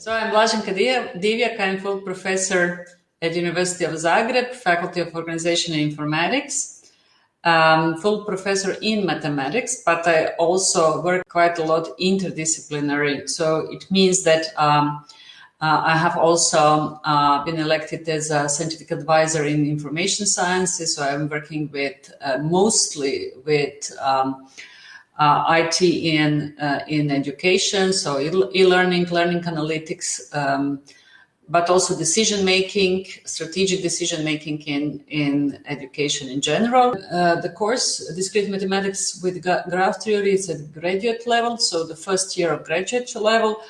So I'm Blaženka Divjak, I'm full professor at University of Zagreb, Faculty of Organization and Informatics. Um, full professor in mathematics, but I also work quite a lot interdisciplinary. So it means that um, uh, I have also uh, been elected as a scientific advisor in information sciences. So I'm working with uh, mostly with um, IT in uh, in education, so e-learning, learning analytics, um, but also decision making, strategic decision making in in education in general. Uh, the course discrete mathematics with graph theory is at graduate level, so the first year of graduate level,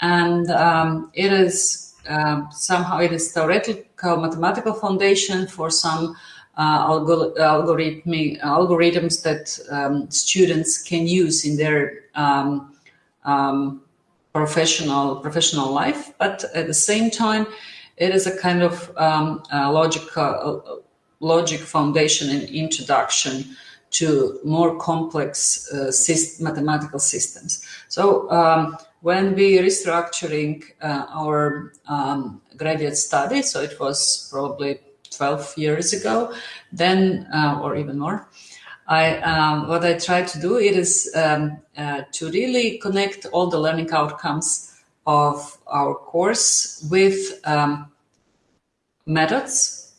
and um, it is um, somehow it is theoretical mathematical foundation for some uh, algorithms that um, students can use in their um, um, professional professional life. But at the same time, it is a kind of um, logic uh, logic foundation and introduction to more complex uh, syst mathematical systems. So um, when we restructuring uh, our um, graduate study, so it was probably 12 years ago, then, uh, or even more, I, um, what I try to do it is um, uh, to really connect all the learning outcomes of our course with um, methods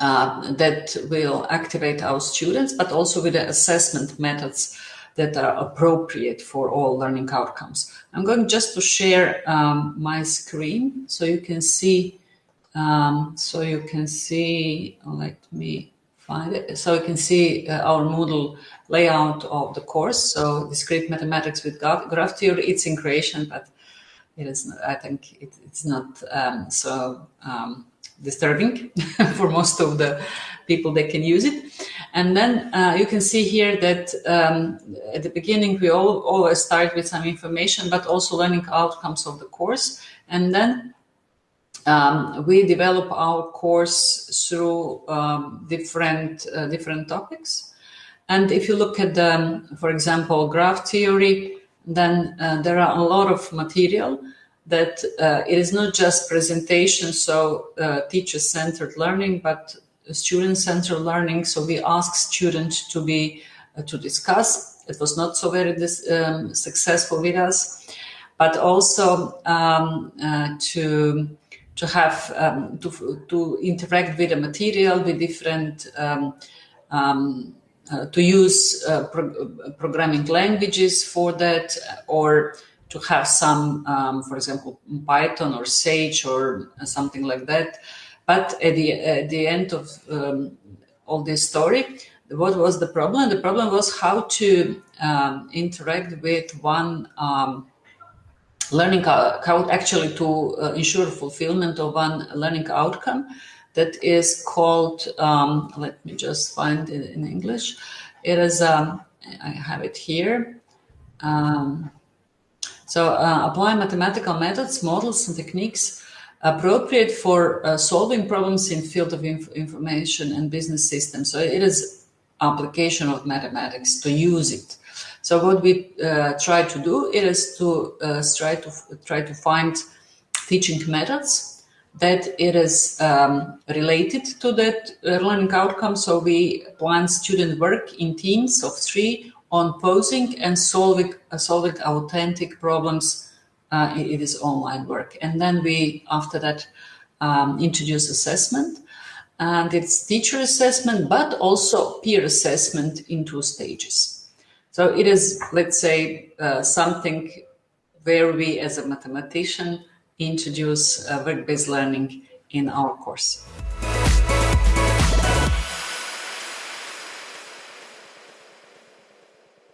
uh, that will activate our students, but also with the assessment methods that are appropriate for all learning outcomes. I'm going just to share um, my screen so you can see um, so you can see, let me find it. So you can see uh, our Moodle layout of the course. So discrete mathematics with graph theory, it's in creation, but it is, I think it, it's not um, so um, disturbing for most of the people that can use it. And then uh, you can see here that um, at the beginning, we all always start with some information, but also learning outcomes of the course. And then um, we develop our course through um, different uh, different topics. And if you look at, the, for example, graph theory, then uh, there are a lot of material that uh, it is not just presentation, so uh, teacher-centered learning, but student-centered learning. So we ask students to be uh, to discuss. It was not so very um, successful with us, but also um, uh, to to have um, to, to interact with the material with different um, um, uh, to use uh, pro programming languages for that or to have some um, for example python or sage or something like that. But at the at the end of um, all this story what was the problem? The problem was how to um, interact with one learning how actually to uh, ensure fulfillment of one learning outcome that is called um, let me just find it in english. It is um, i have it here. Um, so uh, apply mathematical methods models and techniques appropriate for uh, solving problems in field of inf information and business systems. So it is application of mathematics to use it so what we uh, try to do is to uh, try to try to find teaching methods that it is um, related to that uh, learning outcome. So we plan student work in teams of three on posing and solving solving authentic problems. Uh, it is online work, and then we after that um, introduce assessment and it's teacher assessment, but also peer assessment in two stages. So it is, let's say, uh, something where we as a mathematician introduce uh, work-based learning in our course.